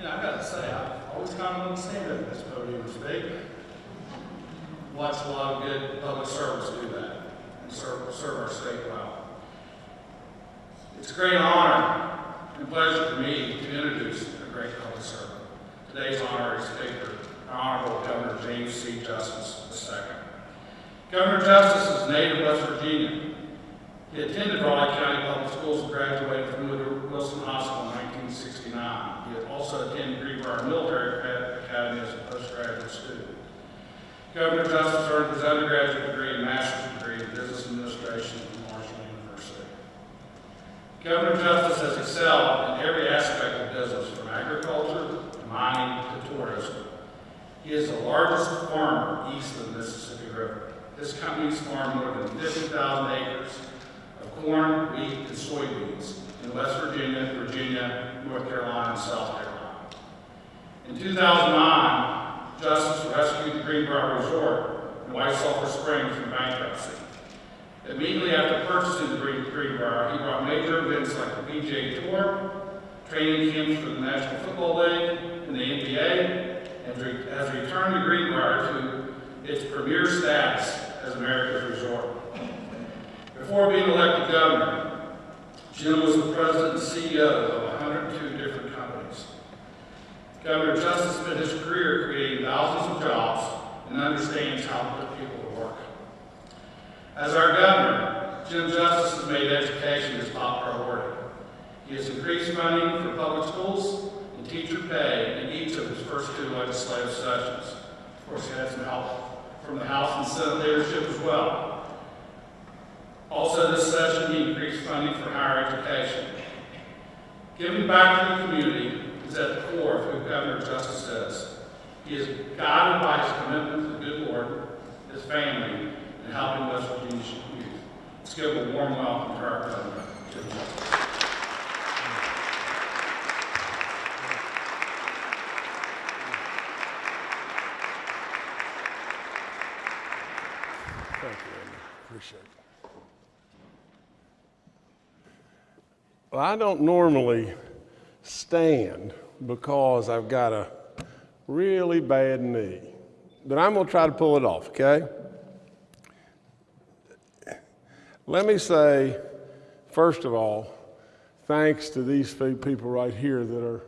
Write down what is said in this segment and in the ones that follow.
You know, I gotta say, I've always kind of want to stand at this podium speak. Watch a lot of good public servants do that and serve, serve our state well. It's a great honor and pleasure for me to introduce a great public servant. Today's honorary speaker, Honorable Governor James C. Justice II. Governor Justice is native West Virginia. He attended Raleigh County Public Schools and graduated from Woodrow Wilson High School in 1969. He also attended Greenbrier Military Academy as a postgraduate student. Governor Justice earned his undergraduate degree and master's degree in business administration from Marshall University. Governor Justice has excelled in every aspect of business, from agriculture to mining to tourism. He is the largest farmer east of the Mississippi River. His companies farm more than 50,000 acres of corn, wheat, and soybeans in West Virginia, Virginia, North Carolina, and South Carolina. In 2009, Justice rescued the Greenbrier Resort in White Sulphur Springs from bankruptcy. Immediately after purchasing the Greenbrier, he brought major events like the PGA Tour, training camps for the National Football League and the NBA, and has returned the Greenbrier to its premier status as America's resort. Before being elected governor, Jim was the president and CEO of 102 different companies. Governor Justice spent his career creating thousands of jobs and understands how to put people to work. As our governor, Jim Justice has made education his top priority. He has increased funding for public schools and teacher pay in each of his first two legislative sessions. Of course, he had some help from the House and Senate leadership as well. Also this session, he increased funding for higher education. Giving back to the community is at the core of who Governor Justice is. He is guided by his commitment to the good Lord, his family, and helping West Virginia youth. Let's give a warm welcome to our governor, Jim Justice. Thank you, Andy. Appreciate it. Well, I don't normally stand because I've got a really bad knee, but I'm going to try to pull it off, okay? Let me say, first of all, thanks to these few people right here that are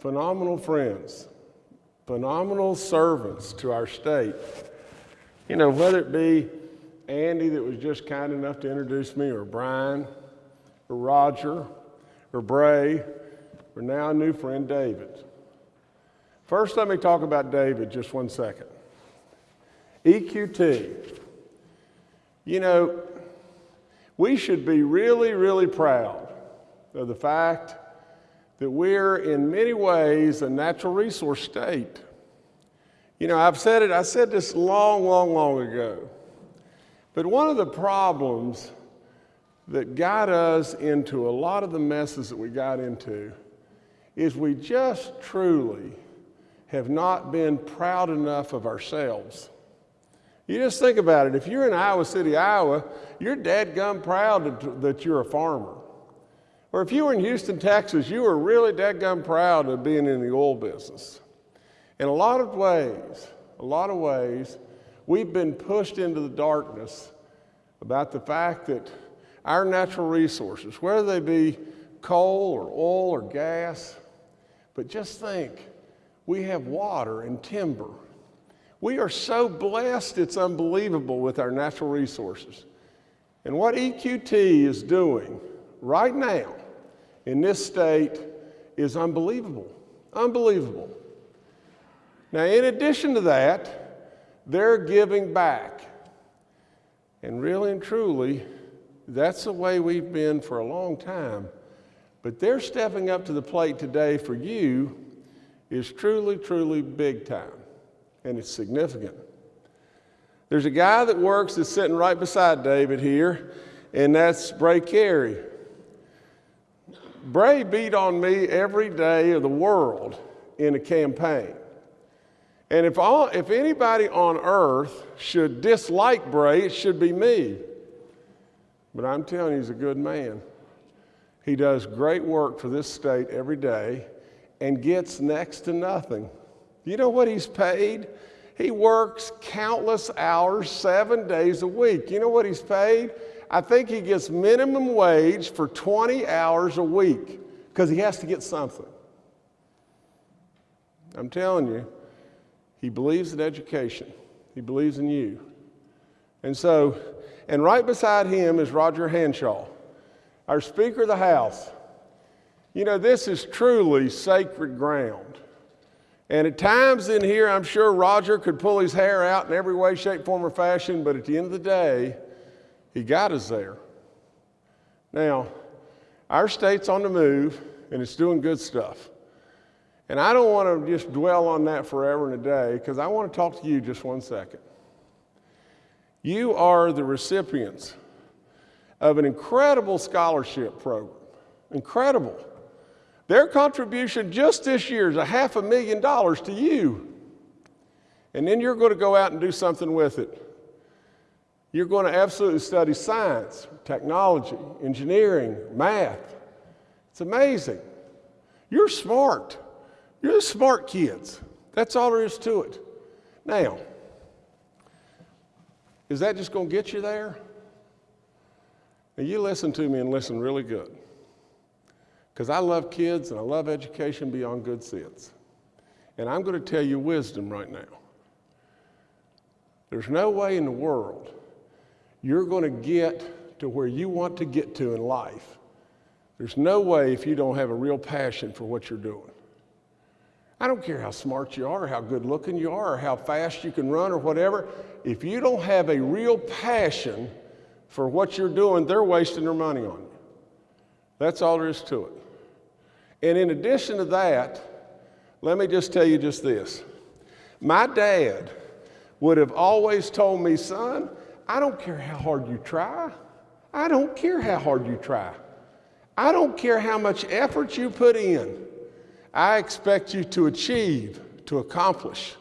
phenomenal friends, phenomenal servants to our state. You know, whether it be Andy that was just kind enough to introduce me, or Brian, or Roger, or Bray, or now a new friend, David. First, let me talk about David just one second. EQT. You know, we should be really, really proud of the fact that we're in many ways a natural resource state. You know, I've said it, I said this long, long, long ago. But one of the problems that got us into a lot of the messes that we got into is we just truly have not been proud enough of ourselves. You just think about it. If you're in Iowa City, Iowa, you're dadgum proud that you're a farmer. Or if you were in Houston, Texas, you were really dadgum proud of being in the oil business. In a lot of ways, a lot of ways, we've been pushed into the darkness about the fact that our natural resources, whether they be coal or oil or gas, but just think, we have water and timber. We are so blessed, it's unbelievable with our natural resources. And what EQT is doing right now in this state is unbelievable. Unbelievable. Now, in addition to that, they're giving back. And really and truly, that's the way we've been for a long time. But they're stepping up to the plate today for you is truly, truly big time. And it's significant. There's a guy that works that's sitting right beside David here, and that's Bray Cary. Bray beat on me every day of the world in a campaign. And if, all, if anybody on earth should dislike Bray, it should be me. But I'm telling you, he's a good man. He does great work for this state every day, and gets next to nothing. You know what he's paid? He works countless hours, seven days a week. You know what he's paid? I think he gets minimum wage for 20 hours a week because he has to get something. I'm telling you, he believes in education, he believes in you. And so, and right beside him is Roger Hanshaw, our Speaker of the House. You know, this is truly sacred ground. And at times in here, I'm sure Roger could pull his hair out in every way, shape, form, or fashion, but at the end of the day, he got us there. Now, our state's on the move, and it's doing good stuff. And I don't want to just dwell on that forever and a day, because I want to talk to you just one second. You are the recipients of an incredible scholarship program. Incredible. Their contribution just this year is a half a million dollars to you. And then you're going to go out and do something with it. You're going to absolutely study science, technology, engineering, math. It's amazing. You're smart. You're the smart kids. That's all there is to it. Now, is that just going to get you there? Now, you listen to me and listen really good. Because I love kids and I love education beyond good sense. And I'm going to tell you wisdom right now. There's no way in the world you're going to get to where you want to get to in life. There's no way if you don't have a real passion for what you're doing. I don't care how smart you are, how good looking you are, or how fast you can run, or whatever. If you don't have a real passion for what you're doing, they're wasting their money on you. That's all there is to it. And in addition to that, let me just tell you just this. My dad would have always told me, son, I don't care how hard you try. I don't care how hard you try. I don't care how much effort you put in. I expect you to achieve, to accomplish.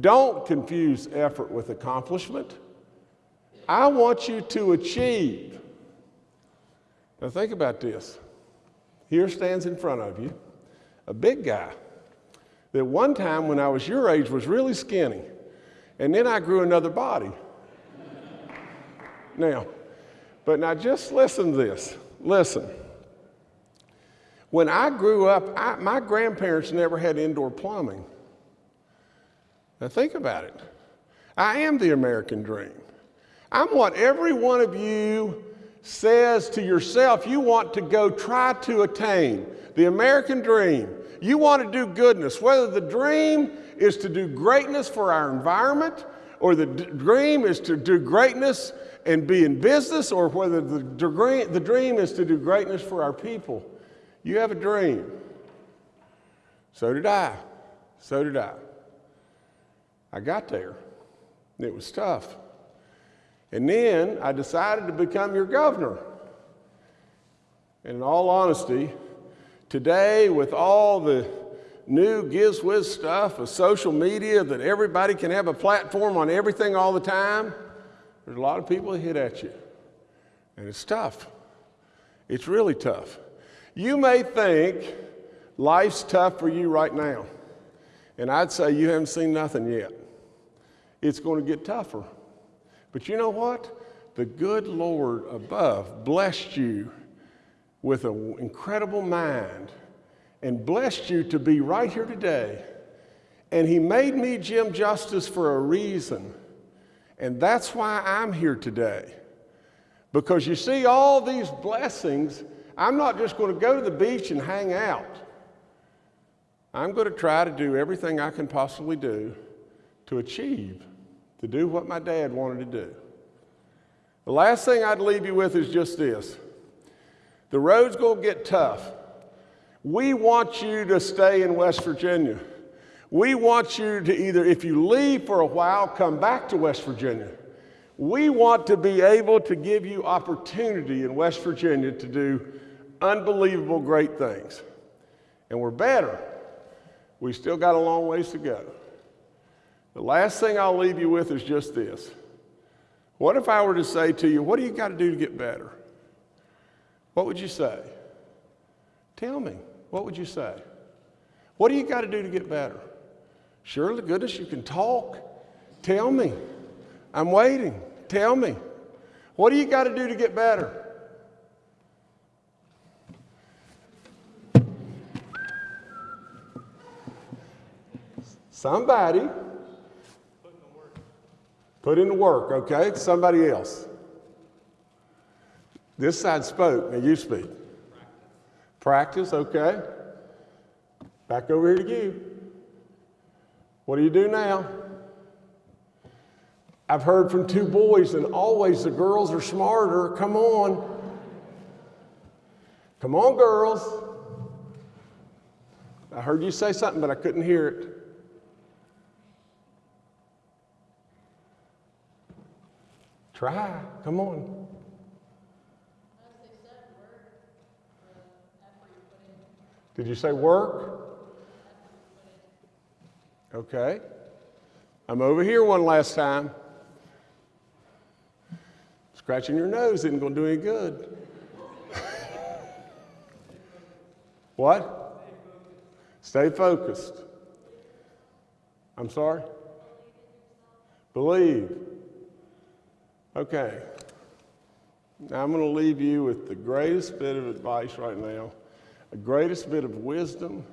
Don't confuse effort with accomplishment. I want you to achieve. Now, think about this. Here stands in front of you a big guy that one time when I was your age was really skinny, and then I grew another body. now, but now just listen to this. Listen. When I grew up, I, my grandparents never had indoor plumbing. Now think about it. I am the American dream. I'm what every one of you says to yourself you want to go try to attain the American dream. You want to do goodness, whether the dream is to do greatness for our environment, or the dream is to do greatness and be in business, or whether the, the dream is to do greatness for our people. You have a dream. So did I. So did I. I got there. It was tough. And then I decided to become your governor. And in all honesty, today, with all the new giz whiz stuff of social media that everybody can have a platform on everything all the time, there's a lot of people that hit at you. And it's tough. It's really tough. You may think life's tough for you right now. And I'd say you haven't seen nothing yet. It's going to get tougher. But you know what? The good Lord above blessed you with an incredible mind and blessed you to be right here today. And He made me Jim Justice for a reason. And that's why I'm here today. Because you see, all these blessings, I'm not just going to go to the beach and hang out. I'm going to try to do everything I can possibly do to achieve to do what my dad wanted to do. The last thing I'd leave you with is just this the road's going to get tough. We want you to stay in West Virginia. We want you to either, if you leave for a while, come back to West Virginia. We want to be able to give you opportunity in West Virginia to do unbelievable great things. And we're better. We still got a long ways to go. The last thing I'll leave you with is just this. What if I were to say to you, What do you got to do to get better? What would you say? Tell me. What would you say? What do you got to do to get better? Surely, goodness, you can talk. Tell me. I'm waiting. Tell me. What do you got to do to get better? Somebody put in the work, okay? Somebody else. This side spoke, now you speak. Practice, okay. Back over here to you. What do you do now? I've heard from two boys, and always the girls are smarter. Come on. Come on, girls. I heard you say something, but I couldn't hear it. Try. Come on. Did you say work? Okay. I'm over here one last time. Scratching your nose isn't going to do any good. what? Stay focused. I'm sorry? Believe. Okay. Now I'm going to leave you with the greatest bit of advice right now, the greatest bit of wisdom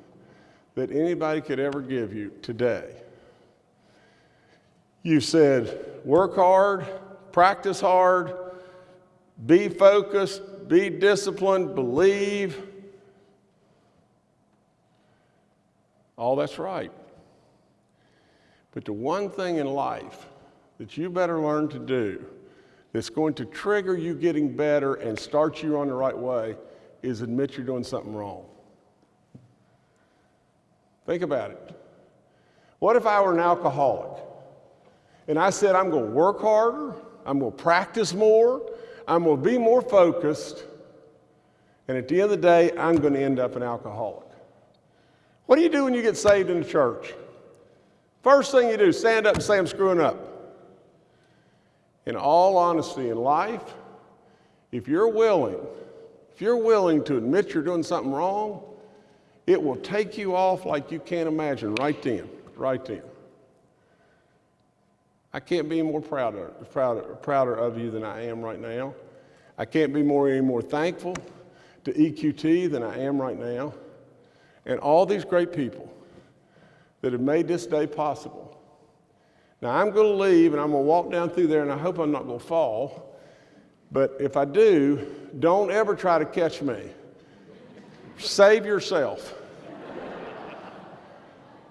that anybody could ever give you today. You said, work hard, practice hard, be focused, be disciplined, believe. All that's right. But the one thing in life that you better learn to do that's going to trigger you getting better and start you on the right way is admit you're doing something wrong. Think about it. What if I were an alcoholic and I said, I'm going to work harder, I'm going to practice more, I'm going to be more focused, and at the end of the day, I'm going to end up an alcoholic? What do you do when you get saved in the church? First thing you do, stand up and say, I'm screwing up. In all honesty in life, if you're willing, if you're willing to admit you're doing something wrong, it will take you off like you can't imagine right then, right then. I can't be more prouder, prouder, prouder of you than I am right now. I can't be more any more thankful to EQT than I am right now. And all these great people that have made this day possible. Now I'm going to leave and I'm going to walk down through there and I hope I'm not going to fall. But if I do, don't ever try to catch me. Save yourself.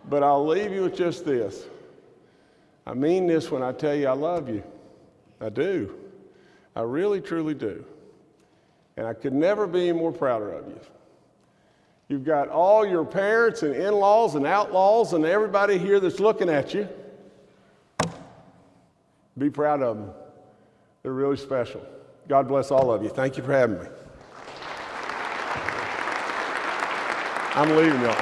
but I'll leave you with just this. I mean this when I tell you I love you. I do. I really, truly do. And I could never be more prouder of you. You've got all your parents and in laws and outlaws and everybody here that's looking at you. Be proud of them. They're really special. God bless all of you. Thank you for having me. I'm leaving y'all.